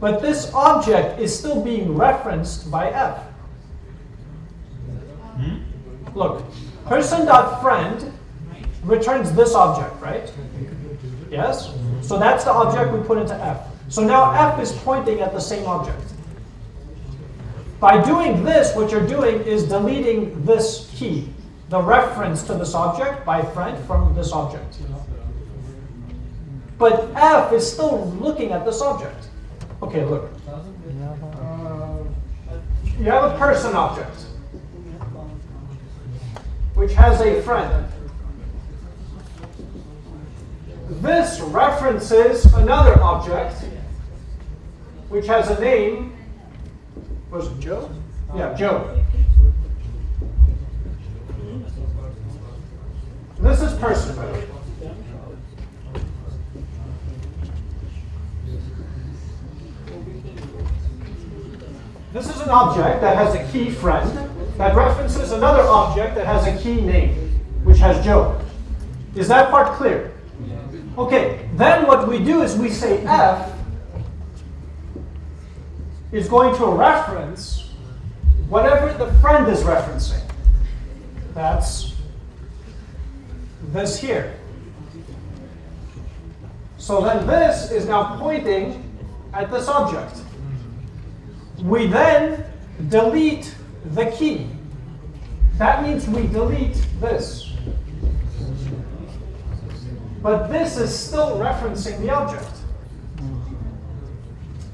A: But this object is still being referenced by f. Hmm? Look, person.friend returns this object, right? Yes? So that's the object we put into f. So now f is pointing at the same object. By doing this, what you're doing is deleting this key, the reference to this object by friend from this object. You know? But f is still looking at this object. Okay, look. You have a person object, which has a friend. This references another object, which has a name. Was it Joe? Yeah, Joe. This is person. This is an object that has a key friend that references another object that has a key name, which has Joe. Is that part clear? Okay, then what we do is we say f is going to reference whatever the friend is referencing. That's this here. So then this is now pointing at this object. We then delete the key. That means we delete this. But this is still referencing the object.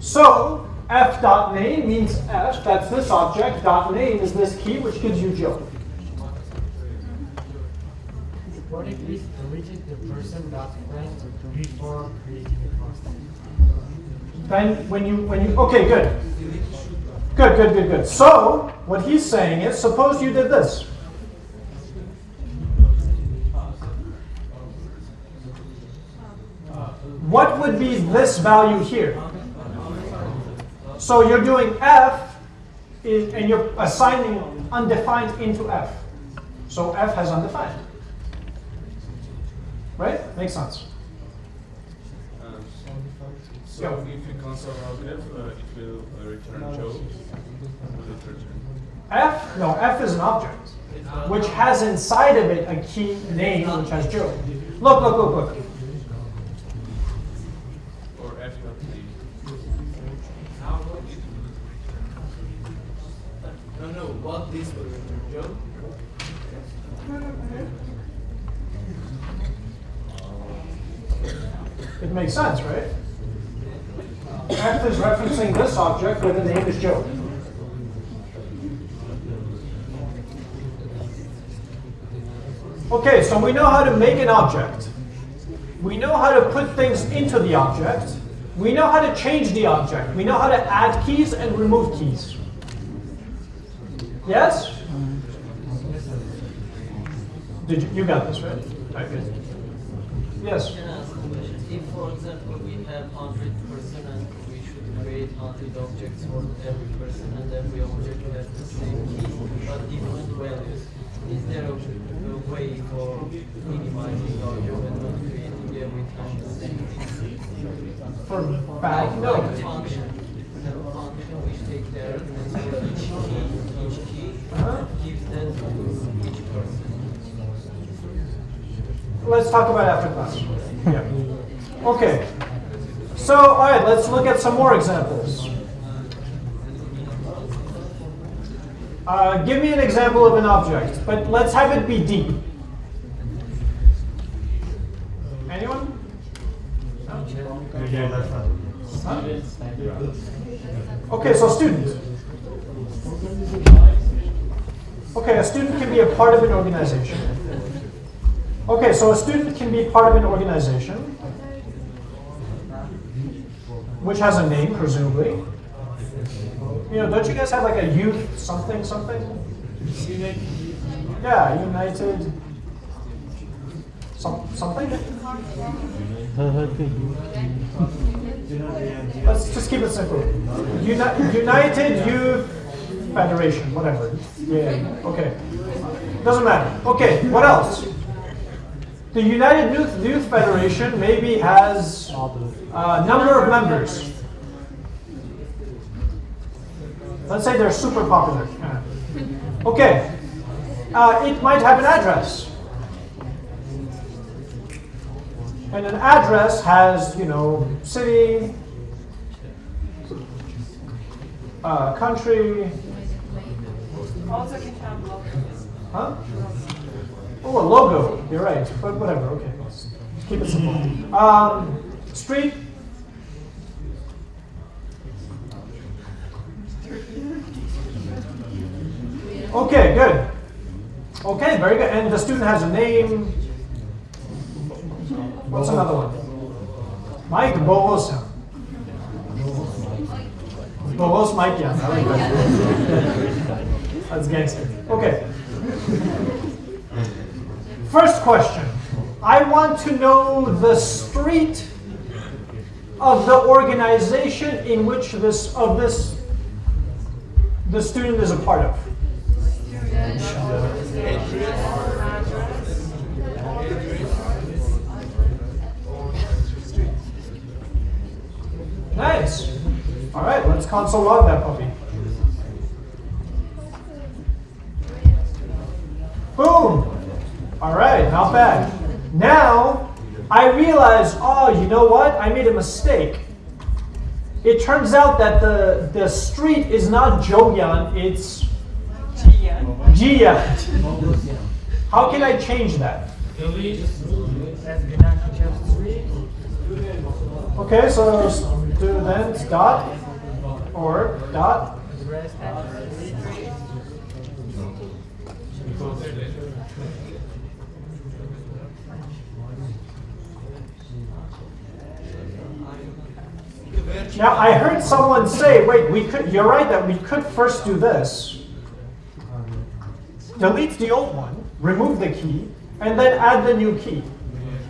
A: So f dot name means f, that's this object, dot name is this key, which gives you Joe.
B: The person dot friend before creating the?
A: Then when you when you okay, good. Good, good, good, good. So what he's saying is suppose you did this. What would be this value here? So you're doing f and you're assigning undefined into f. So f has undefined. Right? Makes sense.
H: Um, So
A: Yeah.
H: if you console out F, uh, it will uh, return Joe. Will it return?
A: F, no, F is an object, which has inside of it a key name, which has Joe. Look, look, look, look.
H: Or F?
C: No, no, what this will return, Joe?
A: It makes sense, right? F is referencing this object where the name is Joe. Okay, so we know how to make an object. We know how to put things into the object. We know how to change the object. We know how to add keys and remove keys. Yes? Did you, you got this, right? Yes?
I: Can I ask a question? If, for example, we have 100 person and we should create 100 objects for every person and every object has the same key but different values, is there a, a way for minimizing our job and not creating every time the same key?
A: For
I: Like,
A: back? No.
I: function. We have a function which takes there each key, each key
A: Uh-huh.
I: gives that to each person.
A: Let's talk about after class. Okay. So, all right, let's look at some more examples. Uh, give me an example of an object, but let's have it be deep. Anyone? Okay, so student. Okay, a student can be a part of an organization. Okay, so a student can be part of an organization, which has a name, presumably. You know, don't you guys have like a youth something something? Yeah, United some, something? Let's just keep it simple. Uni- United Youth Federation, whatever. Yeah, okay. Doesn't matter. Okay, what else? The United Youth, Youth Federation maybe has a number of members. Let's say they're super popular. Okay. Uh, it might have an address. And an address has, you know, city, uh, country,
F: Also can have logos.
A: huh? Oh, a logo. You're right. But whatever. Okay. Let's keep it simple. Um, street. Okay, good. Okay, very good. And the student has a name. What's another one? Mike Bovosa. Bovos Mike, yeah. I like that. That's gangster. Okay. First question. I want to know the street of the organization in which this of this the student is a part of. Nice. All right, let's console log that puppy. Boom. All right, not bad. Now, I realize, oh, you know what? I made a mistake. It turns out that the, the street is not Joyan, it's Jiyan. How can I change that? Okay, so student dot or dot Now I heard someone say, wait, we could you're right that we could first do this. Delete the old one, remove the key, and then add the new key.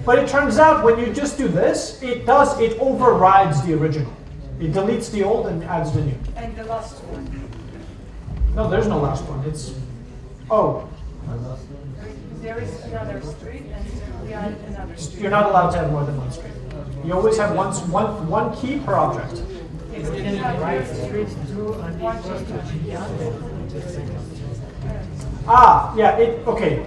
A: But it turns out when you just do this, it does it overrides the original. It deletes the old and adds the new.
F: And the last one.
A: No, there's no last one. It's oh,
F: There is another street and we add another street.
A: you're not allowed to have more than one street. You always have one one one key per object.
F: Yes, we have here one street.
A: Ah, yeah, it, okay.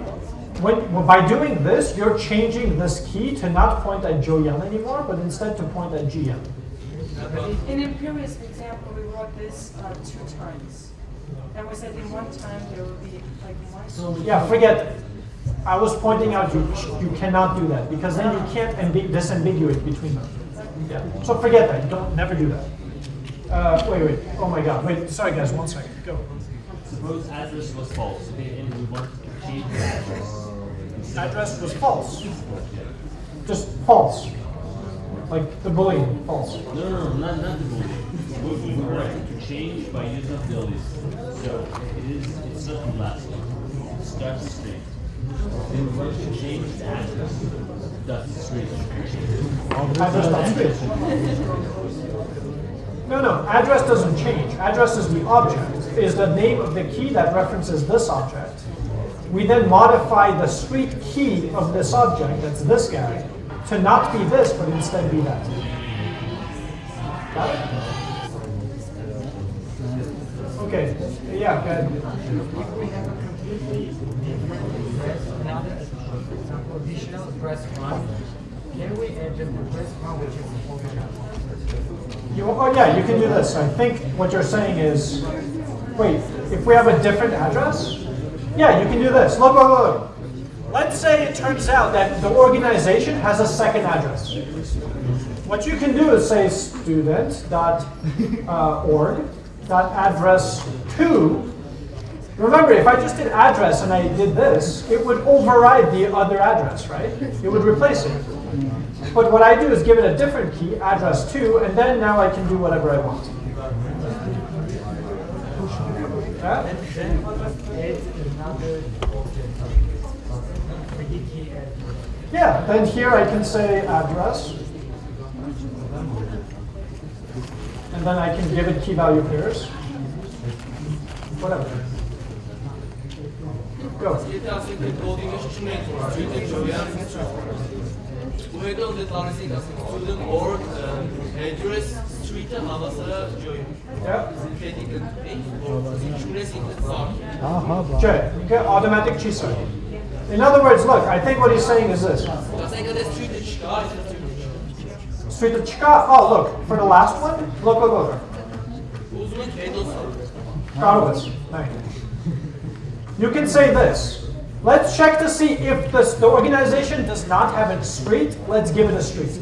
A: When, well, by doing this, you're changing this key to not point at Joyan anymore, but instead to point at Jiyan.
F: In a previous example, we wrote this uh, two times. And we said in one time there will be like one.
A: Yeah, forget. I was pointing out you, you cannot do that because then you can't ambi- disambiguate between them. Yeah. So forget that. Don't never do that. Uh, wait, wait. Oh my God. Wait. Sorry, guys. One second. Go.
E: Suppose address was false, and we want to change the address.
A: Address was false. Just false. Like the boolean. False.
E: No, no, no, not, not the boolean. We, we wanted to change by using the list. So it is, it's not the last one. It starts straight. And we want to change the address.
A: Address dot straight. No, no. Address doesn't change. Address is the object. Is the name of the key that references this object. We then modify the street key of this object, that's this guy, to not be this, but instead be that. Got it? Okay. Yeah, good.
K: restaurant, can we add just the restaurant which is
A: you, oh yeah, you can do this. I think what you're saying is, wait, if we have a different address, yeah, you can do this. Look, look, look. Let's say it turns out that the organization has a second address. What you can do is say student.org.address2 Remember, if I just did address and I did this, it would override the other address, right? It would replace it. But what I do is give it a different key, address 2, and then now I can do whatever I want. Yeah?
K: Then
A: here I can say address. And then I can give it key value pairs. Whatever. Automatic. In other words, look, I think what he's saying is this. Oh, look, for the last one, look, look, look. Karowitz, thank you. You can say this. Let's check to see if this, the organization does not have a street. Let's give it a street.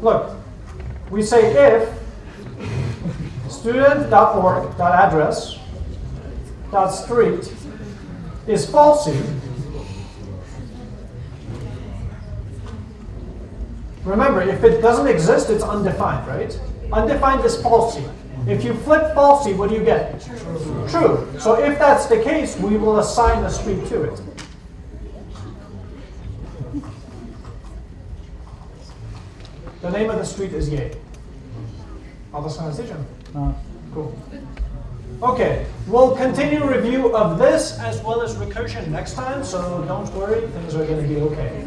A: Look, we say if student.org.address dot street is falsy. Remember, if it doesn't exist, it's undefined, right? Undefined is falsy. If you flip falsy, what do you get? True. So if that's the case, we will assign a street to it. The name of the street is Ye. Anlaşıldı
D: Ha.
A: Cool. Okay, we'll continue review of this as well as recursion next time, so don't worry, things are going to be okay.